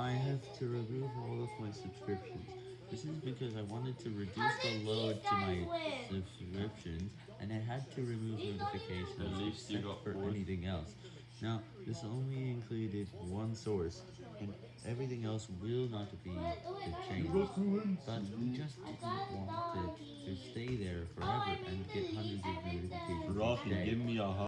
I have to remove all of my subscriptions. This is because I wanted to reduce the load to my subscriptions, and I had to remove notifications At least you got for anything else. Now, this only included one source, and everything else will not be changed. But we just didn't want it to stay there forever and get hundreds of notifications Rocky, give me a hug.